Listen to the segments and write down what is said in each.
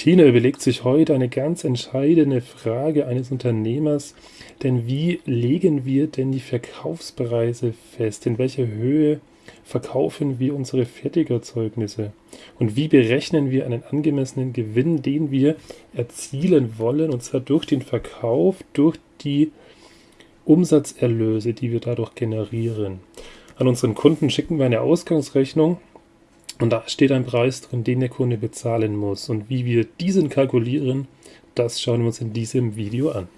Tina überlegt sich heute eine ganz entscheidende Frage eines Unternehmers, denn wie legen wir denn die Verkaufspreise fest? In welcher Höhe verkaufen wir unsere Fertigerzeugnisse? Und wie berechnen wir einen angemessenen Gewinn, den wir erzielen wollen, und zwar durch den Verkauf, durch die Umsatzerlöse, die wir dadurch generieren? An unseren Kunden schicken wir eine Ausgangsrechnung und da steht ein Preis drin, den der Kunde bezahlen muss. Und wie wir diesen kalkulieren, das schauen wir uns in diesem Video an.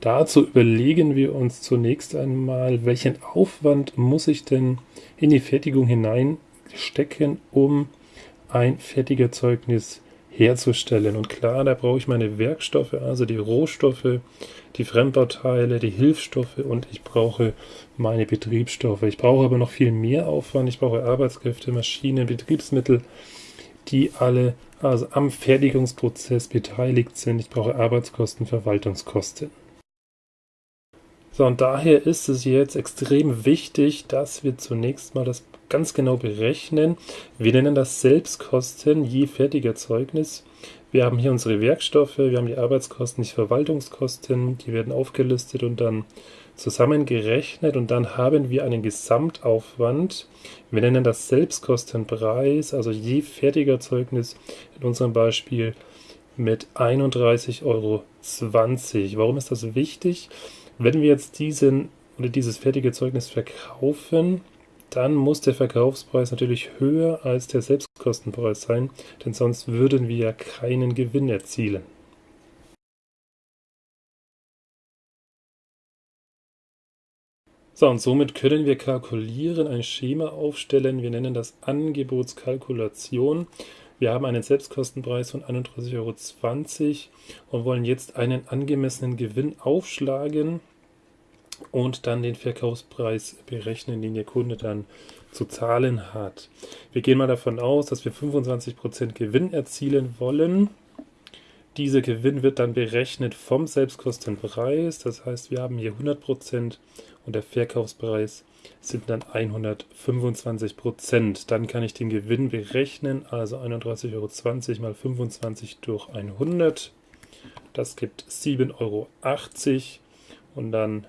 Dazu überlegen wir uns zunächst einmal, welchen Aufwand muss ich denn in die Fertigung hineinstecken, um ein Fertigerzeugnis herzustellen. Und klar, da brauche ich meine Werkstoffe, also die Rohstoffe, die Fremdbauteile, die Hilfsstoffe und ich brauche meine Betriebsstoffe. Ich brauche aber noch viel mehr Aufwand. Ich brauche Arbeitskräfte, Maschinen, Betriebsmittel, die alle also am Fertigungsprozess beteiligt sind. Ich brauche Arbeitskosten, Verwaltungskosten. So, und daher ist es jetzt extrem wichtig, dass wir zunächst mal das ganz genau berechnen. Wir nennen das Selbstkosten je Fertigerzeugnis. Wir haben hier unsere Werkstoffe, wir haben die Arbeitskosten, die Verwaltungskosten, die werden aufgelistet und dann zusammengerechnet und dann haben wir einen Gesamtaufwand. Wir nennen das Selbstkostenpreis, also je Fertigerzeugnis in unserem Beispiel mit 31,20 Euro. Warum ist das wichtig? Wenn wir jetzt diesen oder dieses fertige Zeugnis verkaufen, dann muss der Verkaufspreis natürlich höher als der Selbstkostenpreis sein, denn sonst würden wir ja keinen Gewinn erzielen. So, und somit können wir kalkulieren, ein Schema aufstellen. Wir nennen das Angebotskalkulation. Wir haben einen Selbstkostenpreis von 31,20 Euro und wollen jetzt einen angemessenen Gewinn aufschlagen und dann den Verkaufspreis berechnen, den der Kunde dann zu zahlen hat. Wir gehen mal davon aus, dass wir 25% Gewinn erzielen wollen. Dieser Gewinn wird dann berechnet vom Selbstkostenpreis. Das heißt, wir haben hier 100% und der Verkaufspreis sind dann 125%. Dann kann ich den Gewinn berechnen, also 31,20 Euro mal 25 durch 100. Das gibt 7,80 Euro. Und dann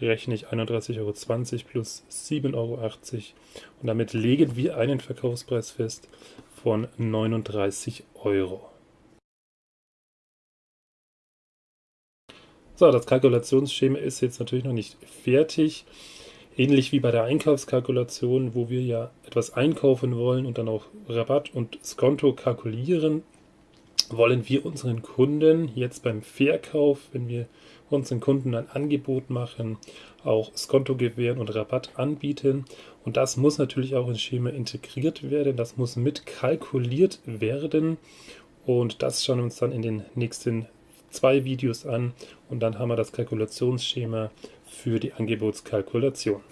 rechne ich 31,20 Euro plus 7,80 Euro und damit legen wir einen Verkaufspreis fest von 39 Euro. So, das Kalkulationsschema ist jetzt natürlich noch nicht fertig. Ähnlich wie bei der Einkaufskalkulation, wo wir ja etwas einkaufen wollen und dann auch Rabatt und Skonto kalkulieren, wollen wir unseren Kunden jetzt beim Verkauf, wenn wir unseren Kunden ein Angebot machen, auch Skonto gewähren und Rabatt anbieten. Und das muss natürlich auch ins Schema integriert werden, das muss mit kalkuliert werden. Und das schauen wir uns dann in den nächsten zwei Videos an und dann haben wir das Kalkulationsschema für die Angebotskalkulation.